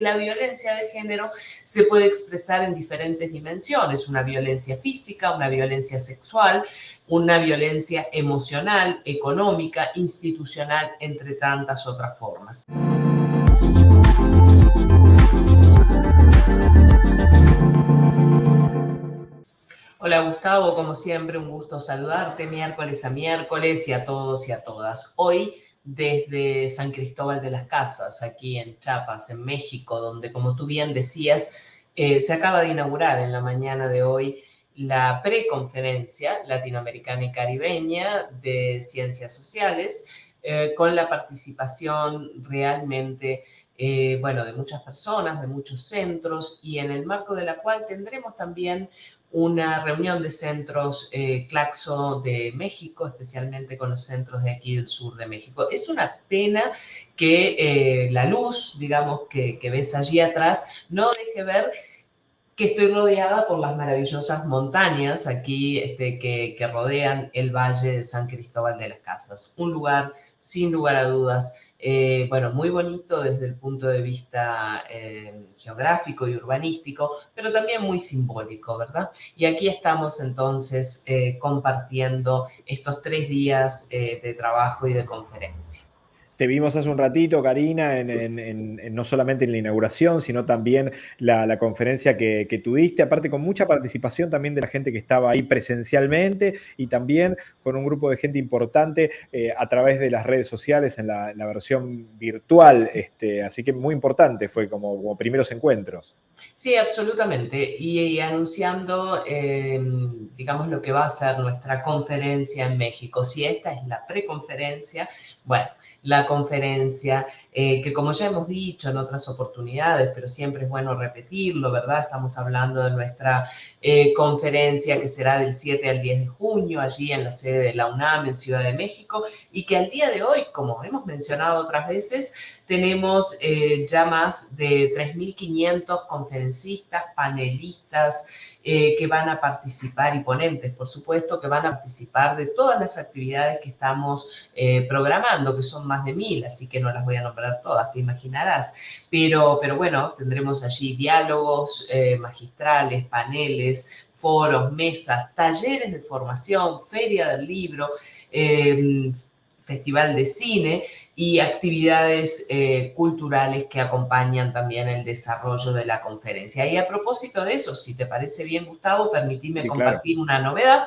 La violencia de género se puede expresar en diferentes dimensiones, una violencia física, una violencia sexual, una violencia emocional, económica, institucional, entre tantas otras formas. Hola Gustavo, como siempre un gusto saludarte miércoles a miércoles y a todos y a todas. Hoy desde San Cristóbal de las Casas, aquí en Chiapas, en México, donde, como tú bien decías, eh, se acaba de inaugurar en la mañana de hoy la preconferencia latinoamericana y caribeña de ciencias sociales, eh, con la participación realmente, eh, bueno, de muchas personas, de muchos centros, y en el marco de la cual tendremos también una reunión de centros eh, Claxo de México, especialmente con los centros de aquí del sur de México. Es una pena que eh, la luz, digamos, que, ves allí atrás, no deje ver que estoy rodeada por las maravillosas montañas aquí este, que, rodean el Valle de San Cristóbal de las Casas. Un lugar, sin lugar a dudas, eh, bueno, muy bonito desde el punto de vista eh, geográfico y urbanístico, pero también muy simbólico, ¿verdad? Y aquí estamos entonces eh, compartiendo estos tres días de trabajo y de conferencia. Te vimos hace un ratito, Karina, no solamente en la inauguración, sino también la, conferencia que, tuviste, aparte con mucha participación también de la gente que estaba ahí presencialmente y también con un grupo de gente importante eh, a través de las redes sociales en la, versión virtual. Este, así que muy importante fue como, primeros encuentros. Sí, absolutamente. Y, anunciando, em, digamos, lo que va a ser nuestra conferencia en México. Si esta es la preconferencia, bueno, la conferencia, eh, que como ya hemos dicho en otras oportunidades, pero siempre es bueno repetirlo, ¿verdad? Estamos hablando de nuestra eh, conferencia que será del 7 al 10 de junio, allí en la sede de la UNAM en Ciudad de México, y que al día de hoy, como hemos mencionado otras veces, tenemos eh, ya más de 3.500 conferencistas, panelistas, eh, que van a participar y ponentes, por supuesto, que van a participar de todas las actividades que estamos eh, programando, que son más de mil, así que no las voy a nombrar todas, te imaginarás. Pero, pero bueno, tendremos allí diálogos magistrales, paneles, foros, mesas, talleres de formación, feria del libro, festival de cine y actividades eh, culturales que acompañan también el desarrollo de la conferencia. Y a propósito de eso, si te parece bien, Gustavo, permitime compartir una novedad,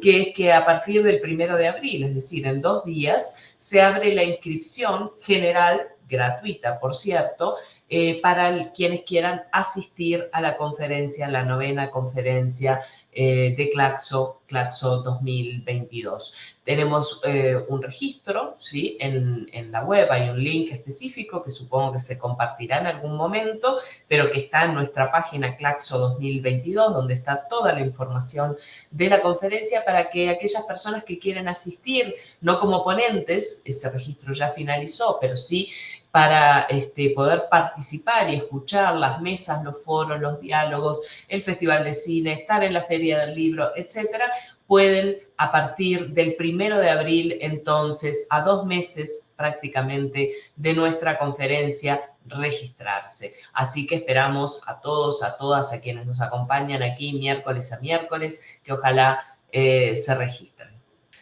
que es que a partir del primero de abril, es decir, en dos días, se abre la inscripción general gratuita, por cierto, eh, para quienes quieran asistir a la conferencia, la novena conferencia eh, de Claxo, Claxo 2022. Tenemos eh, un registro, ¿sí? En, en, la web hay un link específico que supongo que se compartirá en algún momento, pero que está en nuestra página Claxo 2022, donde está toda la información de la conferencia para que aquellas personas que quieren asistir, no como ponentes, ese registro ya finalizó, pero sí para este, poder participar y escuchar las mesas, los foros, los diálogos, el Festival de Cine, estar en la Feria del Libro, etcétera, pueden a partir del primero de abril, entonces, a dos meses prácticamente de nuestra conferencia, registrarse. Así que esperamos a todos, a todas, a quienes nos acompañan aquí miércoles a miércoles, que ojalá eh, se registren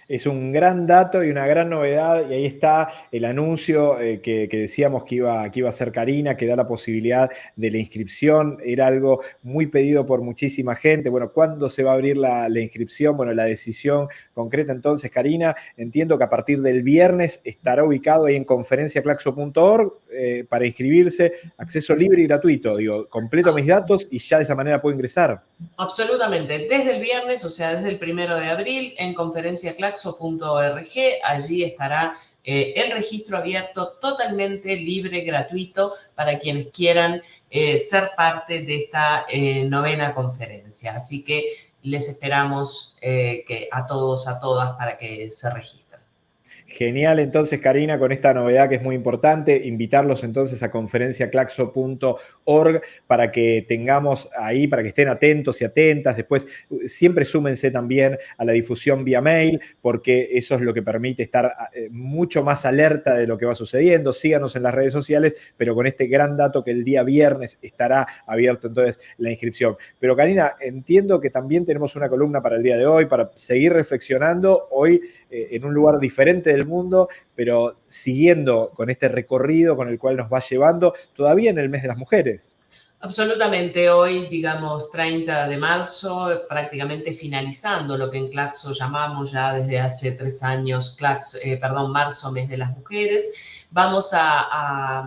es un gran dato y una gran novedad y ahí está el anuncio eh, que, decíamos que iba, a ser Karina, que da la posibilidad de la inscripción, era algo muy pedido por muchísima gente. Bueno, ¿cuándo se va a abrir la, inscripción? Bueno, la decisión concreta entonces, Karina, entiendo que a partir del viernes estará ubicado ahí en conferenciaclaxo.org eh, para inscribirse, acceso libre y gratuito, digo, completo mis datos y ya de esa manera puedo ingresar. Absolutamente, desde el viernes, o sea, desde el primero de abril, en allí estará eh, el registro abierto totalmente libre, gratuito, para quienes quieran eh, ser parte de esta eh, novena conferencia. Así que les esperamos que a todos, a todas, para que se registren. Genial, entonces, Karina, con esta novedad que es muy importante, invitarlos entonces a conferenciaclaxo.org para que tengamos ahí, para que estén atentos y atentas. Después, siempre súmense también a la difusión vía mail, porque eso es lo que permite estar eh, mucho más alerta de lo que va sucediendo. Síganos en las redes sociales, pero con este gran dato que el día viernes estará abierto entonces la inscripción. Pero, Karina, entiendo que también tenemos una columna para el día de hoy, para seguir reflexionando hoy eh, en un lugar diferente del mundo, pero siguiendo con este recorrido con el cual nos va llevando todavía en el mes de las mujeres. Absolutamente, hoy, digamos, 30 de marzo, prácticamente finalizando lo que en Claxo llamamos ya desde hace tres años, Claxo, eh, perdón, marzo, mes de las mujeres, vamos a,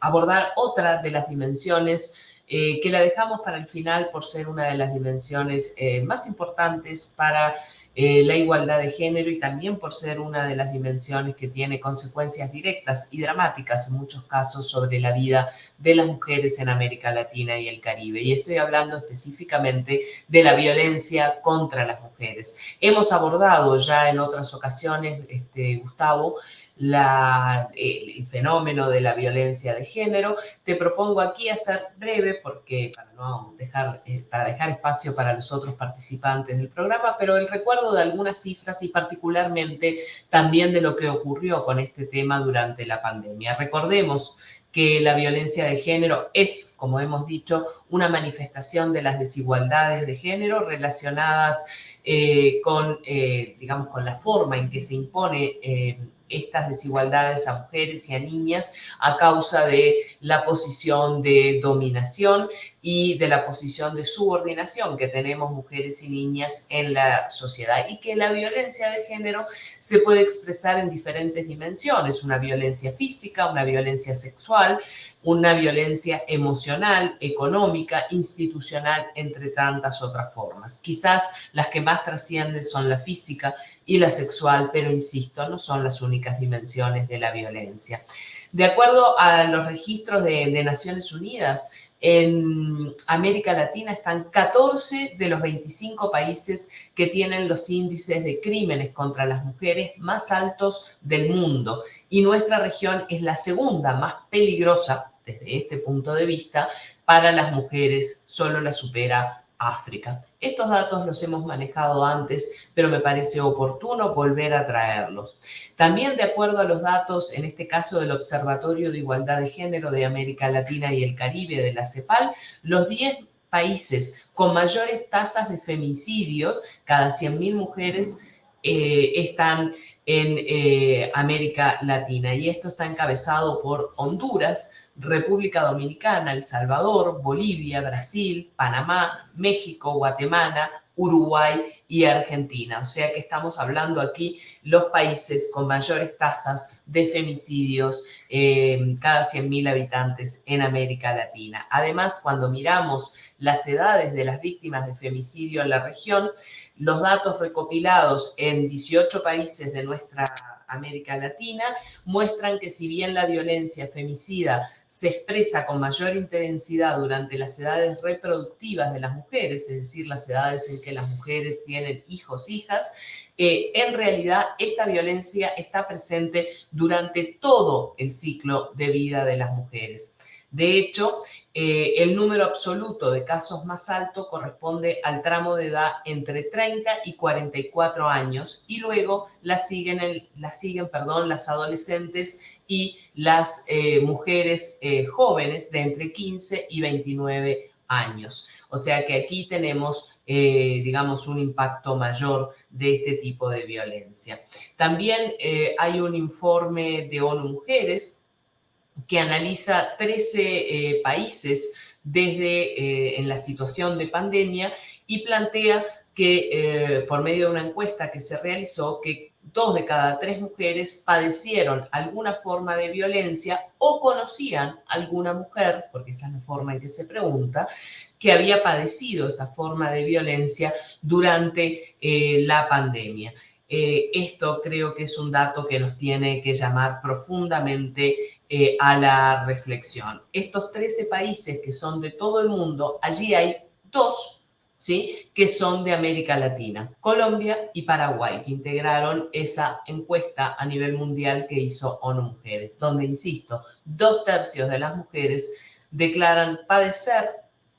abordar otra de las dimensiones eh, que la dejamos para el final por ser una de las dimensiones eh, más importantes para eh, la igualdad de género y también por ser una de las dimensiones que tiene consecuencias directas y dramáticas en muchos casos sobre la vida de las mujeres en América Latina y el Caribe. Y estoy hablando específicamente de la violencia contra las mujeres. Hemos abordado ya en otras ocasiones, este, Gustavo, el fenómeno de la violencia de género. Te propongo aquí hacer breve, porque para, no dejar, eh, para dejar espacio para los otros participantes del programa, pero el recuerdo de algunas cifras y particularmente también de lo que ocurrió con este tema durante la pandemia. Recordemos que la violencia de género es, como hemos dicho, una manifestación de las desigualdades de género relacionadas eh, con, eh, digamos, con la forma en que se impone estas desigualdades a mujeres y a niñas a causa de la posición de dominación y de la posición de subordinación que tenemos mujeres y niñas en la sociedad y que la violencia de género se puede expresar en diferentes dimensiones, una violencia física, una violencia sexual, una violencia emocional, económica, institucional, entre tantas otras formas. Quizás las que más trascienden son la física y la sexual, pero insisto, no son las únicas dimensiones de la violencia. De acuerdo a los registros de, de Naciones Unidas, en América Latina están 14 de los 25 países que tienen los índices de crímenes contra las mujeres más altos del mundo y nuestra región es la segunda más peligrosa desde este punto de vista para las mujeres, solo la supera África. Estos datos los hemos manejado antes, pero me parece oportuno volver a traerlos. También de acuerdo a los datos, en este caso del Observatorio de Igualdad de Género de América Latina y el Caribe de la CEPAL, los 10 países con mayores tasas de femicidio, cada 100.000 mujeres eh, están en eh, América Latina. Y esto está encabezado por Honduras, República Dominicana, El Salvador, Bolivia, Brasil, Panamá, México, Guatemala, Uruguay y Argentina. O sea que estamos hablando aquí los países con mayores tasas de femicidios eh, cada 100.000 habitantes en América Latina. Además, cuando miramos las edades de las víctimas de femicidio en la región, los datos recopilados en 18 países de nuestra América Latina, muestran que si bien la violencia femicida se expresa con mayor intensidad durante las edades reproductivas de las mujeres, es decir, las edades en que las mujeres tienen hijos, hijas, eh, en realidad esta violencia está presente durante todo el ciclo de vida de las mujeres. De hecho, eh, el número absoluto de casos más alto corresponde al tramo de edad entre 30 y 44 años y luego la siguen, perdón, las adolescentes y las eh, mujeres eh, jóvenes de entre 15 y 29 años. O sea que aquí tenemos, digamos, un impacto mayor de este tipo de violencia. También hay un informe de ONU Mujeres que analiza 13 eh, países desde eh, en la situación de pandemia y plantea que eh, por medio de una encuesta que se realizó que dos de cada tres mujeres padecieron alguna forma de violencia o conocían alguna mujer, porque esa es la forma en que se pregunta, que había padecido esta forma de violencia durante la pandemia. esto creo que es un dato que nos tiene que llamar profundamente eh, a la reflexión. Estos 13 países que son de todo el mundo, allí hay dos ¿sí? que son de América Latina, Colombia y Paraguay, que integraron esa encuesta a nivel mundial que hizo ONU Mujeres, donde, insisto, dos tercios de las mujeres declaran padecer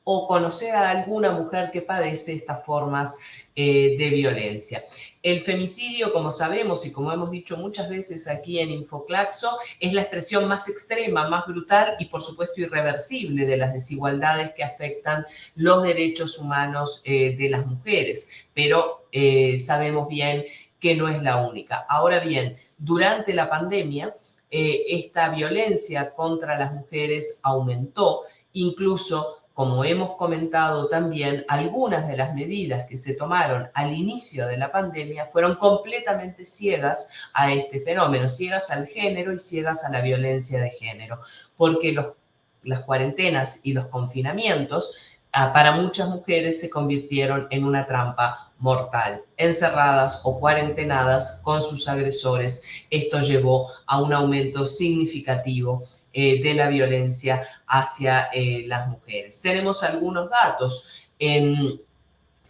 o conocer a alguna mujer que padece estas formas eh, de violencia. El femicidio, como sabemos y como hemos dicho muchas veces aquí en Infoclaxo, es la expresión más extrema, más brutal y por supuesto irreversible de las desigualdades que afectan los derechos humanos eh, de las mujeres. Pero eh, sabemos bien que no es la única. Ahora bien, durante la pandemia, esta violencia contra las mujeres aumentó, incluso como hemos comentado también, algunas de las medidas que se tomaron al inicio de la pandemia fueron completamente ciegas a este fenómeno, ciegas al género y ciegas a la violencia de género, porque las cuarentenas y los confinamientos para muchas mujeres se convirtieron en una trampa mortal, encerradas o cuarentenadas con sus agresores. Esto llevó a un aumento significativo eh, de la violencia hacia eh, las mujeres. Tenemos algunos datos en,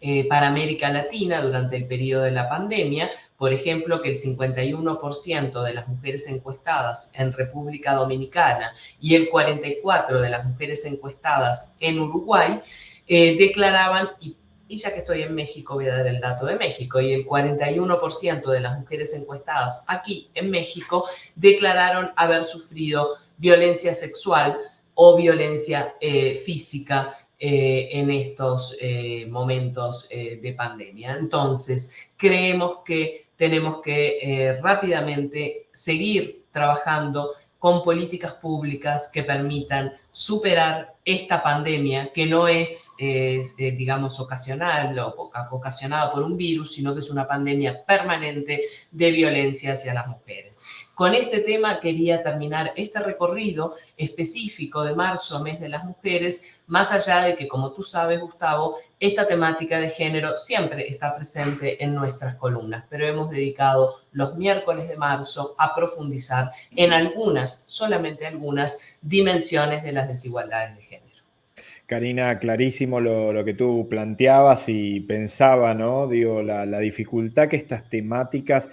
eh, para América Latina durante el periodo de la pandemia, por ejemplo, que el 51% de las mujeres encuestadas en República Dominicana y el 44% de las mujeres encuestadas en Uruguay declaraban, y y ya que estoy en México, voy a dar el dato de México. Y el 41% de las mujeres encuestadas aquí en México declararon haber sufrido violencia sexual o violencia eh, física eh, en estos eh, momentos de pandemia. Entonces, creemos que tenemos que rápidamente seguir trabajando con políticas públicas que permitan superar esta pandemia que no es, eh, digamos, o ocasionada por un virus, sino que es una pandemia permanente de violencia hacia las mujeres. Con este tema quería terminar este recorrido específico de marzo, mes de las mujeres, más allá de que, como tú sabes, Gustavo, esta temática de género siempre está presente en nuestras columnas, pero hemos dedicado los miércoles de marzo a profundizar en algunas, solamente algunas, dimensiones de las desigualdades de género. Karina, clarísimo lo, que tú planteabas y pensaba, ¿no? Digo, la, la dificultad que estas temáticas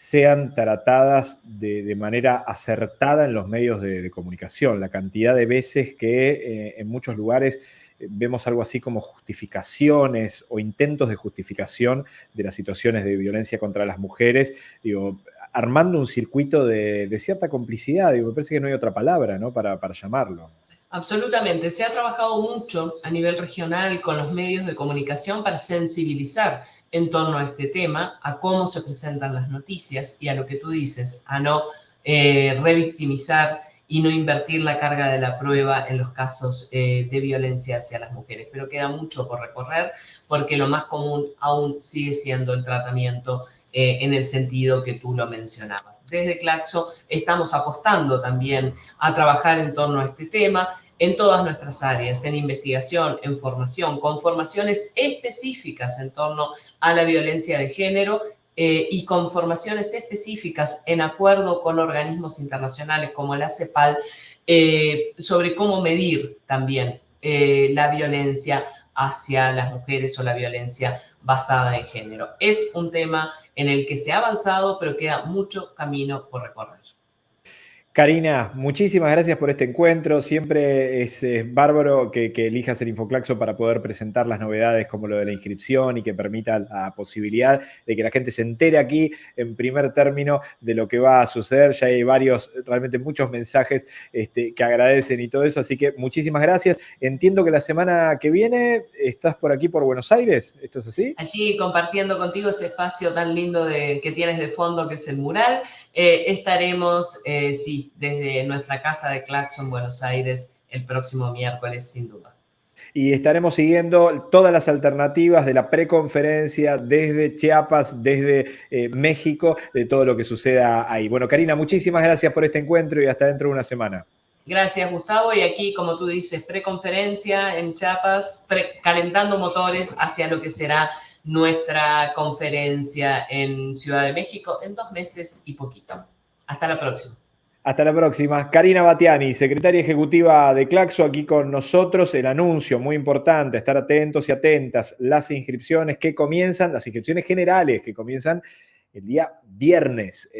sean tratadas de, manera acertada en los medios de, comunicación. La cantidad de veces que eh, en muchos lugares eh, vemos algo así como justificaciones o intentos de justificación de las situaciones de violencia contra las mujeres, digo, armando un circuito de, cierta complicidad, digo, me parece que no hay otra palabra ¿no? para, para llamarlo. Absolutamente. Se ha trabajado mucho a nivel regional con los medios de comunicación para sensibilizar en torno a este tema, a cómo se presentan las noticias y a lo que tú dices, a no eh, revictimizar y no invertir la carga de la prueba en los casos eh, de violencia hacia las mujeres. Pero queda mucho por recorrer porque lo más común aún sigue siendo el tratamiento eh, en el sentido que tú lo mencionabas. Desde Claxo estamos apostando también a trabajar en torno a este tema en todas nuestras áreas, en investigación, en formación, con formaciones específicas en torno a la violencia de género eh, y con formaciones específicas en acuerdo con organismos internacionales como la CEPAL eh, sobre cómo medir también eh, la violencia hacia las mujeres o la violencia basada en género. Es un tema en el que se ha avanzado, pero queda mucho camino por recorrer. Karina, muchísimas gracias por este encuentro. Siempre es, bárbaro que, elijas el Infoclaxo para poder presentar las novedades como lo de la inscripción y que permita la posibilidad de que la gente se entere aquí en primer término de lo que va a suceder. Ya hay varios, realmente muchos mensajes este, que agradecen y todo eso, así que muchísimas gracias. Entiendo que la semana que viene estás por aquí, por Buenos Aires, ¿esto es así? Allí compartiendo contigo ese espacio tan lindo que tienes de fondo que es el mural. Eh, estaremos, eh, sí, desde nuestra casa de Claxon, Buenos Aires, el próximo miércoles, sin duda. Y estaremos siguiendo todas las alternativas de la preconferencia desde Chiapas, desde eh, México, de todo lo que suceda ahí. Bueno, Karina, muchísimas gracias por este encuentro y hasta dentro de una semana. Gracias, Gustavo. Y aquí, como tú dices, preconferencia en Chiapas, calentando motores hacia lo que será nuestra conferencia en Ciudad de México en dos meses y poquito. Hasta la próxima. Hasta la próxima. Karina Batiani, secretaria ejecutiva de Claxo, aquí con nosotros. El anuncio, muy importante, estar atentos y atentas. Las inscripciones que comienzan, las inscripciones generales que comienzan el día viernes.